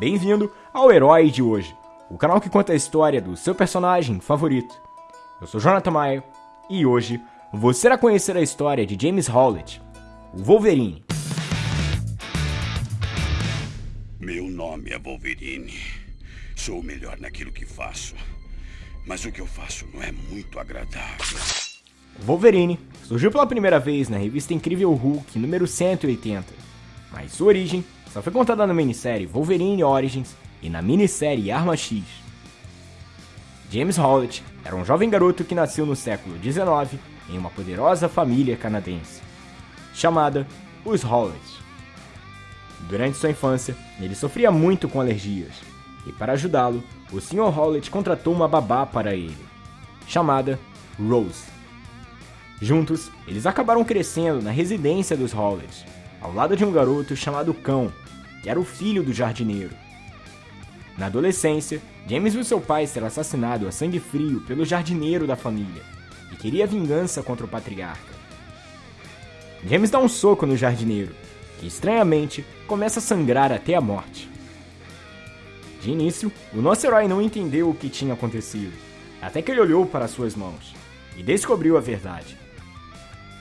Bem-vindo ao Herói de hoje, o canal que conta a história do seu personagem favorito. Eu sou Jonathan Maia e hoje você irá conhecer a história de James Howlett, o Wolverine. Meu nome é Wolverine. Sou o melhor naquilo que faço. Mas o que eu faço não é muito agradável. Wolverine surgiu pela primeira vez na revista Incrível Hulk número 180, mas sua origem só foi contada na minissérie Wolverine Origins e na minissérie Arma X. James Howlett era um jovem garoto que nasceu no século XIX em uma poderosa família canadense, chamada os Howletts. Durante sua infância, ele sofria muito com alergias, e para ajudá-lo, o Sr. Howlett contratou uma babá para ele, chamada Rose. Juntos, eles acabaram crescendo na residência dos Howletts, ao lado de um garoto chamado Cão, que era o filho do jardineiro. Na adolescência, James viu seu pai ser assassinado a sangue frio pelo jardineiro da família e queria vingança contra o patriarca. James dá um soco no jardineiro, que estranhamente começa a sangrar até a morte. De início, o nosso herói não entendeu o que tinha acontecido, até que ele olhou para suas mãos e descobriu a verdade.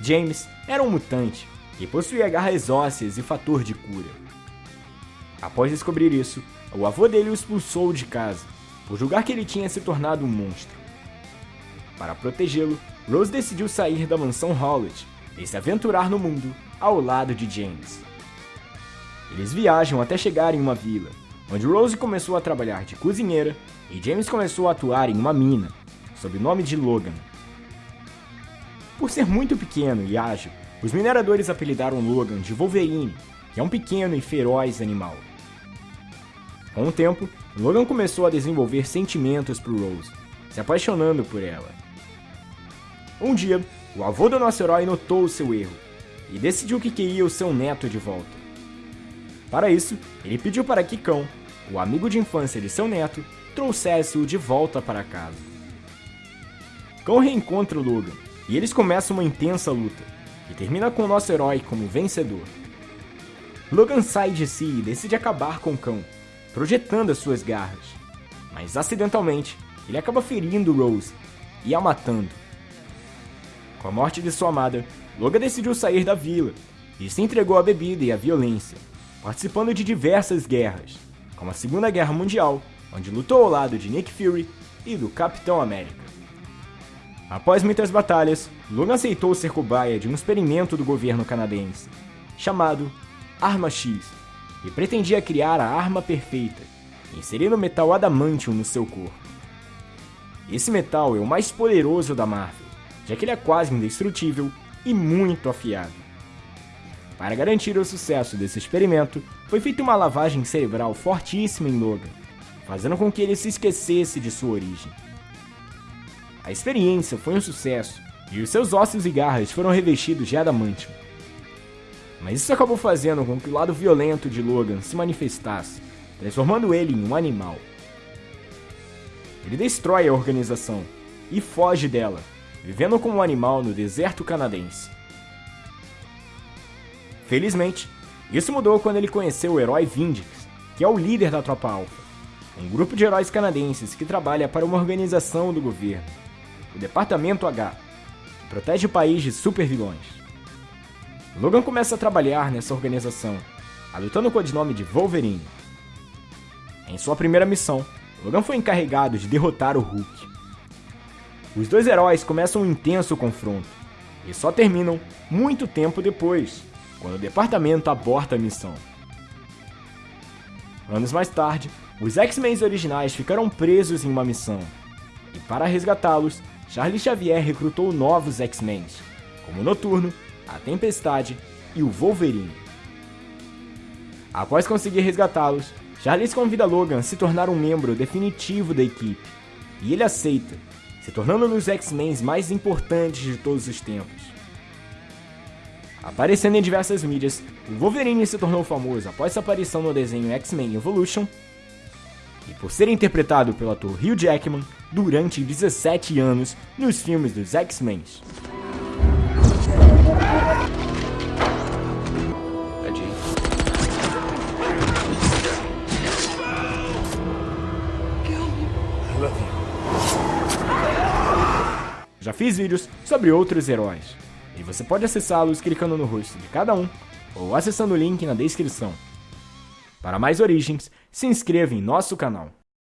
James era um mutante e possuía garras ósseas e fator de cura. Após descobrir isso, o avô dele o expulsou de casa, por julgar que ele tinha se tornado um monstro. Para protegê-lo, Rose decidiu sair da mansão Howlett e se aventurar no mundo ao lado de James. Eles viajam até chegar em uma vila, onde Rose começou a trabalhar de cozinheira e James começou a atuar em uma mina, sob o nome de Logan. Por ser muito pequeno e ágil, os mineradores apelidaram Logan de Wolverine, que é um pequeno e feroz animal. Com o tempo, Logan começou a desenvolver sentimentos por Rose, se apaixonando por ela. Um dia, o avô do nosso herói notou o seu erro e decidiu que queria o seu neto de volta. Para isso, ele pediu para que Cão, o amigo de infância de seu neto, trouxesse-o de volta para casa. Cão reencontra o Logan e eles começam uma intensa luta, que termina com o nosso herói como vencedor. Logan sai de si e decide acabar com Cão, projetando as suas garras, mas acidentalmente ele acaba ferindo Rose e a matando. Com a morte de sua amada, Logan decidiu sair da vila e se entregou à bebida e à violência, participando de diversas guerras, como a Segunda Guerra Mundial, onde lutou ao lado de Nick Fury e do Capitão América. Após muitas batalhas, Logan aceitou ser cobaia de um experimento do governo canadense, chamado Arma X, e pretendia criar a arma perfeita, inserindo metal adamantium no seu corpo. Esse metal é o mais poderoso da Marvel, já que ele é quase indestrutível e muito afiado. Para garantir o sucesso desse experimento, foi feita uma lavagem cerebral fortíssima em Logan, fazendo com que ele se esquecesse de sua origem. A experiência foi um sucesso e os seus ossos e garras foram revestidos de adamantium. Mas isso acabou fazendo com que o lado violento de Logan se manifestasse, transformando ele em um animal. Ele destrói a organização e foge dela, vivendo como um animal no deserto canadense. Felizmente, isso mudou quando ele conheceu o herói Vindix, que é o líder da Tropa Alpha, um grupo de heróis canadenses que trabalha para uma organização do governo, o Departamento H, que protege o país de supervilões. Logan começa a trabalhar nessa organização, adotando o codinome de Wolverine. Em sua primeira missão, Logan foi encarregado de derrotar o Hulk. Os dois heróis começam um intenso confronto, e só terminam muito tempo depois, quando o departamento aborta a missão. Anos mais tarde, os X-Men originais ficaram presos em uma missão, e para resgatá-los, Charlie Xavier recrutou novos X-Men, como Noturno, a Tempestade e o Wolverine. Após conseguir resgatá-los, Charles convida Logan a se tornar um membro definitivo da equipe, e ele aceita, se tornando um dos X-Men mais importantes de todos os tempos. Aparecendo em diversas mídias, o Wolverine se tornou famoso após sua aparição no desenho X-Men Evolution e por ser interpretado pelo ator Hugh Jackman durante 17 anos nos filmes dos X-Men. Já fiz vídeos sobre outros heróis, e você pode acessá-los clicando no rosto de cada um ou acessando o link na descrição. Para mais origens, se inscreva em nosso canal.